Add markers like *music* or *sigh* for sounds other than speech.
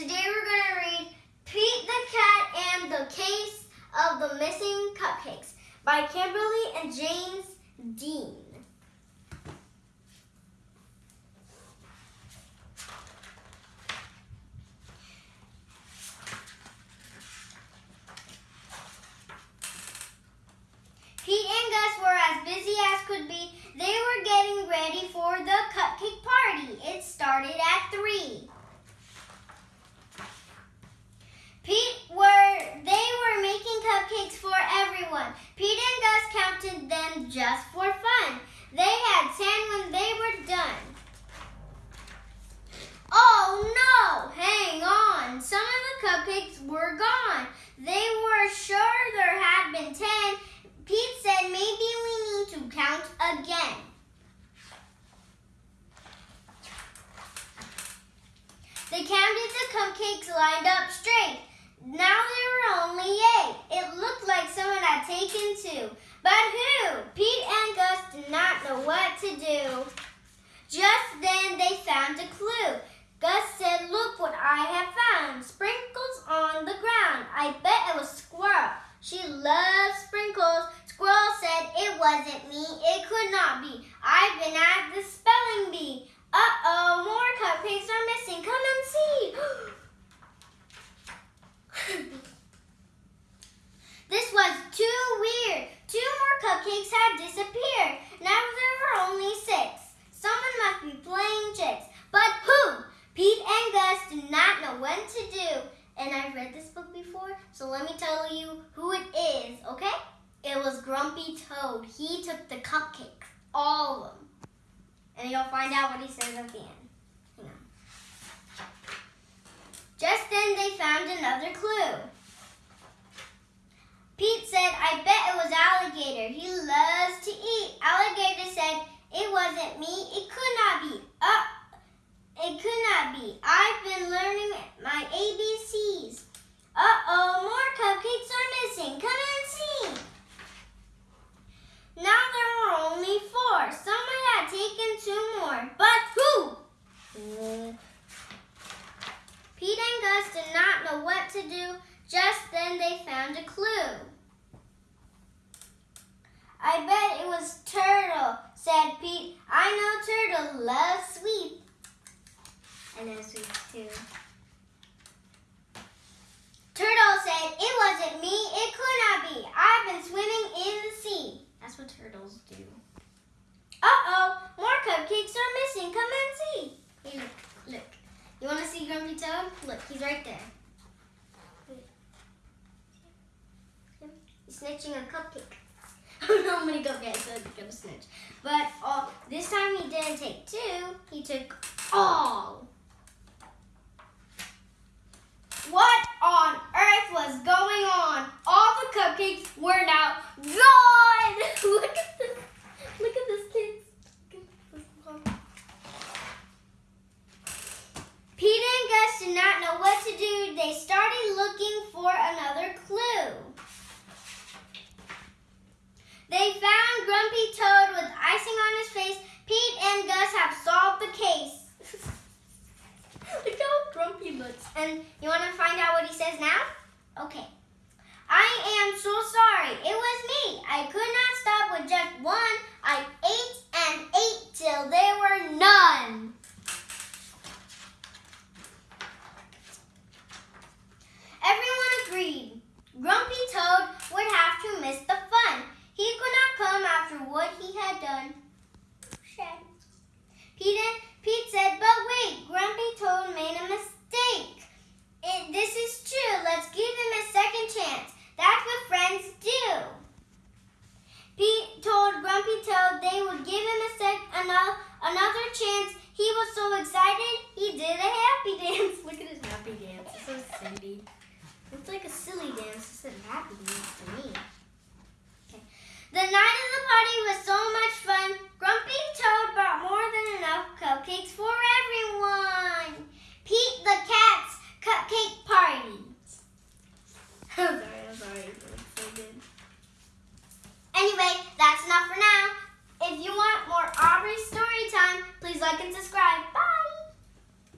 Today we're going to read Pete the Cat and the Case of the Missing Cupcakes by Kimberly and James Dean. Pete and Gus were as busy as could be. They were getting ready for the cupcake party. It started at 3. Pete were they were making cupcakes for everyone. Pete and Gus counted them just for fun. They had 10 when they were done. Oh no! Hang on. Some of the cupcakes were gone. They were sure there had been 10. Pete said maybe we need to count again. They counted the cupcakes lined up straight. Now there were only eight. It looked like someone had taken two. But who? Pete and Gus did not know what to do. Just then they found a clue. Gus said, look what I have found. Sprinkles on the ground. I bet it was Squirrel. She loves sprinkles. Squirrel said, it wasn't me. It could not be. I've been at the spelling bee. Uh-oh, more cupcakes are missing. Come and see. *gasps* *gasps* *gasps* this was too weird. Two more cupcakes had disappeared. Now there were only six. Someone must be playing tricks. But who? Pete and Gus did not know what to do. And I've read this book before, so let me tell you who it is, okay? It was Grumpy Toad. He took the cupcakes, all of them. And you'll find out what he says at the end. Just then they found another clue. Pete said, I bet it was Alligator. He loves to eat. Alligator said, it wasn't me. It could not be. Uh, it could not be. I've been learning my ABCs. Uh-oh, more cupcakes are missing. Come and see. Now there were only four. Someone had taken two more. But who? Pete did not know what to do. Just then they found a clue. I bet it was Turtle, said Pete. I know Turtle loves sweets. I know sweets too. Turtle said, it wasn't me, it could not be. I've been swimming in the sea. That's what turtles do. Uh-oh, more cupcakes are missing. Come and see. Here, look. Look, he's right there. He's snitching a cupcake. *laughs* I don't know how many cupcakes so he's gonna snitch. But uh, this time he didn't take two, he took all. What on earth was going on? All the cupcakes were now gone! Look at this. Look at this, kids. Pete and Gus did not know They started looking for another clue. They found Grumpy Toad with icing on his face. Pete and Gus have solved the case. *laughs* Look how grumpy looks. And you want to find out what he says now? Okay. I am so sorry. It was me. I could not stop with just one. I ate and ate till there were none. Everyone agreed. Grumpy Toad would have to miss the fun. He could not come after what he had done. Pete, Pete said, but wait, Grumpy Toad made a mistake. It, this is true. Let's give him a second chance. That's what friends do. Pete told Grumpy Toad they would give him a sec another, another chance. He was so excited, he did a happy *laughs* dance. Look at his happy dance. It's so silly. It's like a It's a happy dance to me. Okay. The night of the party was so much